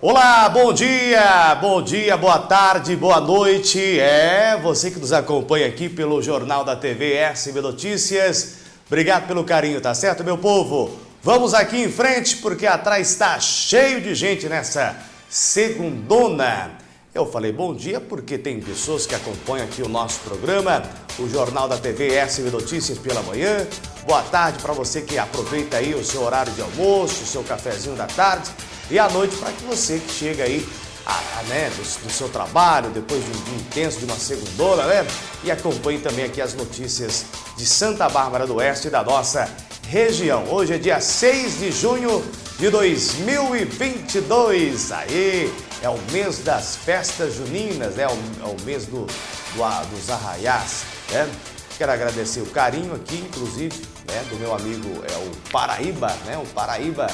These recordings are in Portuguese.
Olá, bom dia, bom dia, boa tarde, boa noite. É você que nos acompanha aqui pelo Jornal da TV SB Notícias. Obrigado pelo carinho, tá certo, meu povo? Vamos aqui em frente porque atrás está cheio de gente nessa segundona. Eu falei bom dia porque tem pessoas que acompanham aqui o nosso programa, o Jornal da TV SB Notícias pela manhã. Boa tarde para você que aproveita aí o seu horário de almoço, o seu cafezinho da tarde e à noite para que você que chega aí a, a, né, do, do, seu trabalho, depois de um dia intenso, de uma segundona, né? E acompanhe também aqui as notícias de Santa Bárbara do Oeste e da nossa região. Hoje é dia 6 de junho de 2022. Aí é o mês das festas juninas, né? É o, é o mês do, do, dos arraiás, né? Quero agradecer o carinho aqui, inclusive, né, do meu amigo é o Paraíba, né? O Paraíba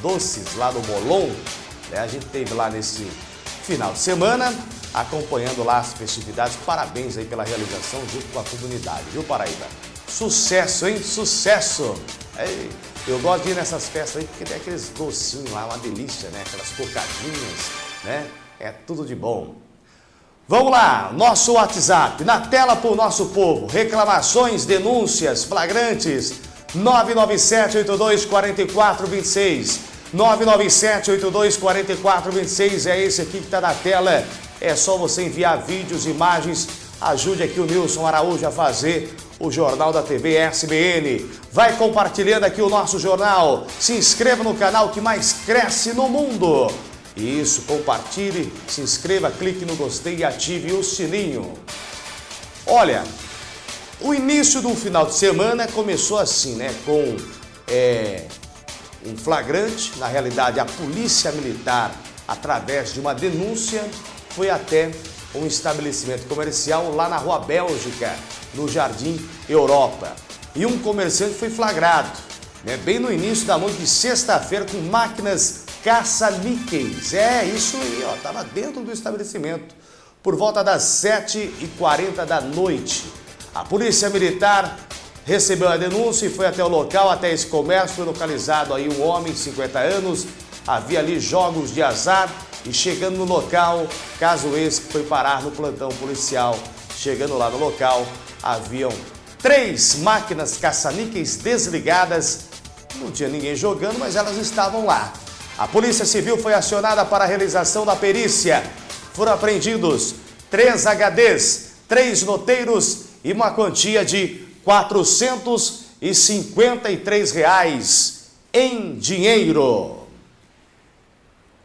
Doces, lá no Molon. Né? A gente teve lá nesse final de semana, acompanhando lá as festividades. Parabéns aí pela realização junto com a comunidade, viu Paraíba? Sucesso, hein? Sucesso! É, eu gosto de ir nessas festas aí porque tem aqueles docinhos lá, uma delícia, né? Aquelas cocadinhas, né? É tudo de bom. Vamos lá, nosso WhatsApp, na tela para o nosso povo. Reclamações, denúncias, flagrantes, 997-82-4426. 997-82-4426 é esse aqui que está na tela. É só você enviar vídeos, imagens. Ajude aqui o Nilson Araújo a fazer o Jornal da TV SBN. Vai compartilhando aqui o nosso jornal. Se inscreva no canal que mais cresce no mundo. Isso, compartilhe, se inscreva, clique no gostei e ative o sininho. Olha, o início do final de semana começou assim, né? Com é, um flagrante, na realidade a polícia militar, através de uma denúncia, foi até um estabelecimento comercial lá na Rua Bélgica, no Jardim Europa. E um comerciante foi flagrado, né, bem no início da noite de sexta-feira, com máquinas caça-níqueis. É, isso aí, ó, estava dentro do estabelecimento, por volta das 7h40 da noite. A Polícia Militar recebeu a denúncia e foi até o local, até esse comércio, foi localizado aí um homem de 50 anos, havia ali jogos de azar e chegando no local, caso esse que foi parar no plantão policial, chegando lá no local, haviam três máquinas caça-níqueis desligadas, não tinha ninguém jogando, mas elas estavam lá. A Polícia Civil foi acionada para a realização da perícia. Foram apreendidos três HDs, três noteiros e uma quantia de 453 reais em dinheiro.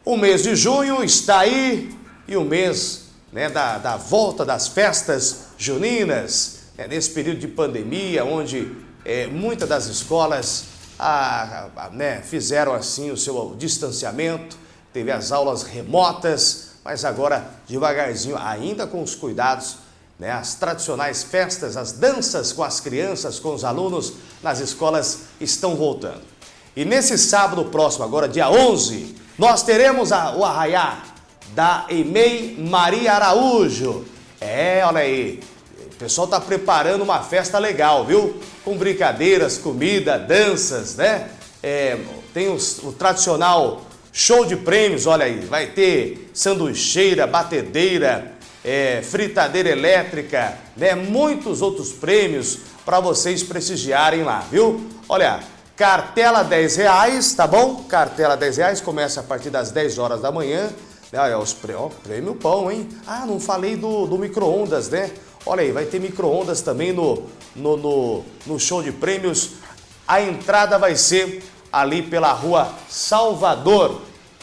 O mês de junho está aí e o mês né, da, da volta das festas juninas, né, nesse período de pandemia, onde é, muitas das escolas a, a, né, fizeram assim o seu distanciamento, teve as aulas remotas, mas agora devagarzinho, ainda com os cuidados né, as tradicionais festas, as danças com as crianças, com os alunos nas escolas estão voltando. E nesse sábado próximo, agora dia 11, nós teremos a, o arraiá da EMEI Maria Araújo. É, olha aí, o pessoal está preparando uma festa legal, viu? Com brincadeiras, comida, danças, né? É, tem os, o tradicional show de prêmios, olha aí, vai ter sanduicheira, batedeira, é, fritadeira elétrica, né? muitos outros prêmios para vocês prestigiarem lá, viu? Olha, cartela 10 reais, tá bom? Cartela 10 reais, começa a partir das 10 horas da manhã. Olha, os ó, prêmio pão, hein? Ah, não falei do, do micro-ondas, né? Olha aí, vai ter micro-ondas também no, no, no, no show de prêmios. A entrada vai ser ali pela rua Salvador,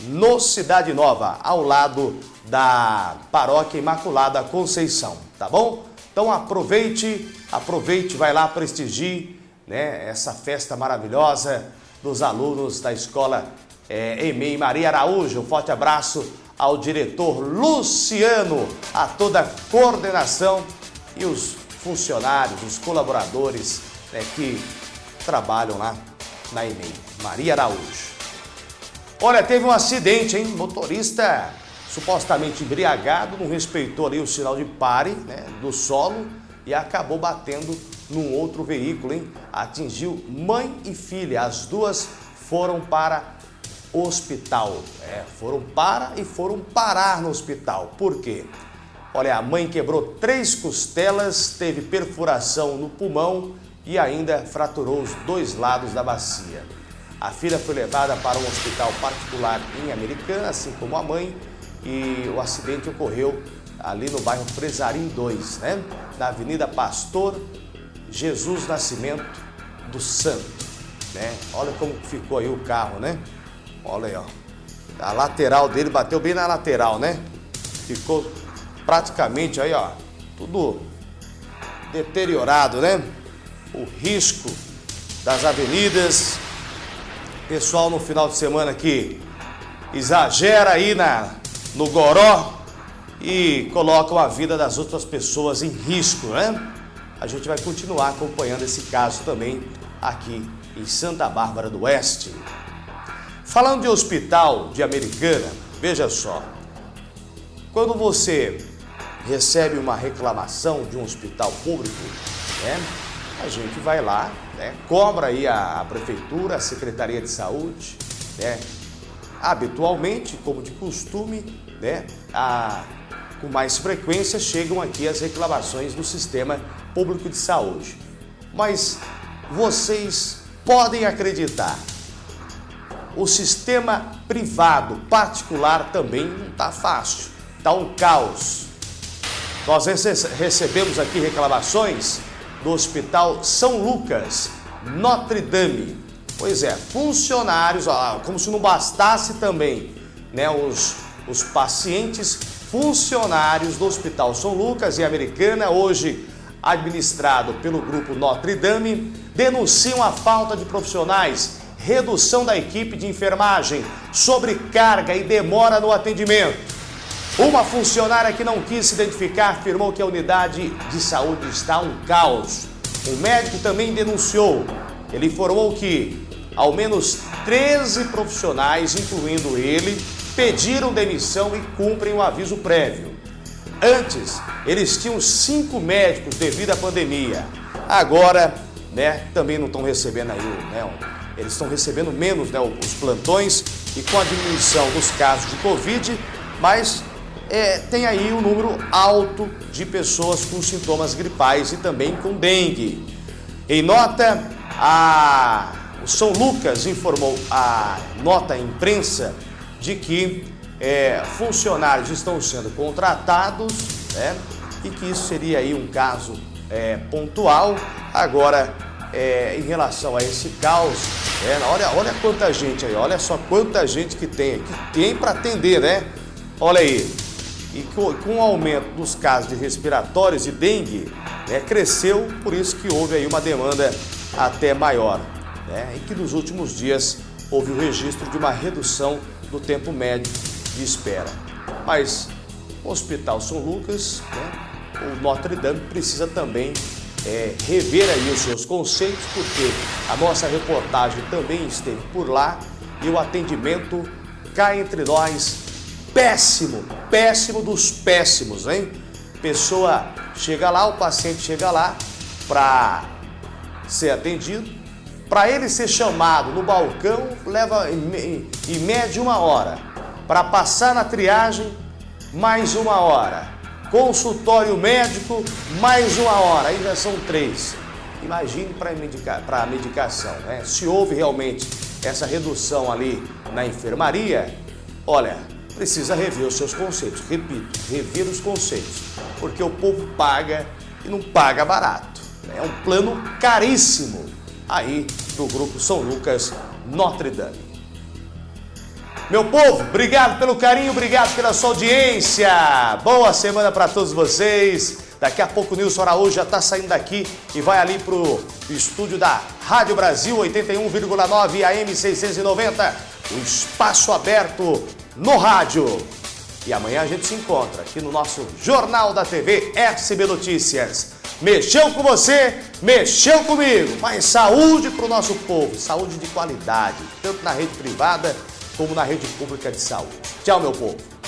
no Cidade Nova, ao lado da Paróquia Imaculada Conceição, tá bom? Então aproveite, aproveite, vai lá prestigie né, essa festa maravilhosa dos alunos da escola é, EMEI Maria Araújo. Um forte abraço ao diretor Luciano, a toda a coordenação e os funcionários, os colaboradores né, que trabalham lá na EMEI Maria Araújo. Olha, teve um acidente, hein? Motorista supostamente embriagado, não respeitou ali o sinal de pare né, do solo e acabou batendo num outro veículo, hein? Atingiu mãe e filha, as duas foram para hospital. É, foram para e foram parar no hospital. Por quê? Olha, a mãe quebrou três costelas, teve perfuração no pulmão e ainda fraturou os dois lados da bacia. A filha foi levada para um hospital particular em Americana, assim como a mãe, e o acidente ocorreu ali no bairro Presarim 2, né? Na Avenida Pastor Jesus Nascimento do Santo, né? Olha como ficou aí o carro, né? Olha aí, ó. A lateral dele bateu bem na lateral, né? Ficou praticamente aí, ó, tudo deteriorado, né? O risco das avenidas. Pessoal no final de semana aqui exagera aí na, no goró e colocam a vida das outras pessoas em risco, né? A gente vai continuar acompanhando esse caso também aqui em Santa Bárbara do Oeste. Falando de hospital de Americana, veja só, quando você recebe uma reclamação de um hospital público, né, a gente vai lá, né, cobra aí a, a prefeitura, a Secretaria de Saúde, né, habitualmente, como de costume, né, a, com mais frequência chegam aqui as reclamações do sistema público de saúde. Mas vocês podem acreditar, o sistema privado particular também não está fácil, está um caos. Nós recebemos aqui reclamações do Hospital São Lucas, Notre Dame. Pois é, funcionários, como se não bastasse também né, os, os pacientes, funcionários do Hospital São Lucas e Americana, hoje administrado pelo grupo Notre Dame, denunciam a falta de profissionais, redução da equipe de enfermagem, sobrecarga e demora no atendimento. Uma funcionária que não quis se identificar afirmou que a unidade de saúde está um caos. O médico também denunciou. Ele informou que ao menos 13 profissionais, incluindo ele, pediram demissão e cumprem o aviso prévio. Antes, eles tinham cinco médicos devido à pandemia. Agora, né, também não estão recebendo aí, né, eles estão recebendo menos né, os plantões e com a diminuição dos casos de Covid, mas é, tem aí um número alto de pessoas com sintomas gripais e também com dengue. Em nota, a, o São Lucas informou a nota à imprensa de que é, funcionários estão sendo contratados né, e que isso seria aí um caso é, pontual. Agora, é, em relação a esse caos, é, olha, olha quanta gente aí, olha só quanta gente que tem, que tem para atender, né? Olha aí, e com, com o aumento dos casos de respiratórios e dengue, né, cresceu, por isso que houve aí uma demanda até maior. Né, e que nos últimos dias houve o registro de uma redução do tempo médio de espera. Mas o Hospital São Lucas, né, o Notre Dame precisa também é, rever aí os seus conceitos, porque a nossa reportagem também esteve por lá e o atendimento cá entre nós péssimo, péssimo dos péssimos, hein? Pessoa chega lá, o paciente chega lá para ser atendido, para ele ser chamado no balcão leva em, em média uma hora, para passar na triagem mais uma hora, consultório médico mais uma hora, aí já são três. Imagine para medica, a medicação, né? Se houve realmente essa redução ali na enfermaria, olha, precisa rever os seus conceitos. Repito, rever os conceitos, porque o povo paga e não paga barato. É um plano caríssimo aí do Grupo São Lucas Notre Dame. Meu povo, obrigado pelo carinho, obrigado pela sua audiência. Boa semana para todos vocês. Daqui a pouco o Nilson Araújo já está saindo daqui e vai ali para o estúdio da Rádio Brasil 81,9 AM 690. O espaço aberto no rádio. E amanhã a gente se encontra aqui no nosso Jornal da TV SB Notícias. Mexeu com você, mexeu comigo, mas saúde para o nosso povo, saúde de qualidade, tanto na rede privada como na rede pública de saúde. Tchau, meu povo.